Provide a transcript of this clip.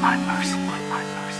my mercy.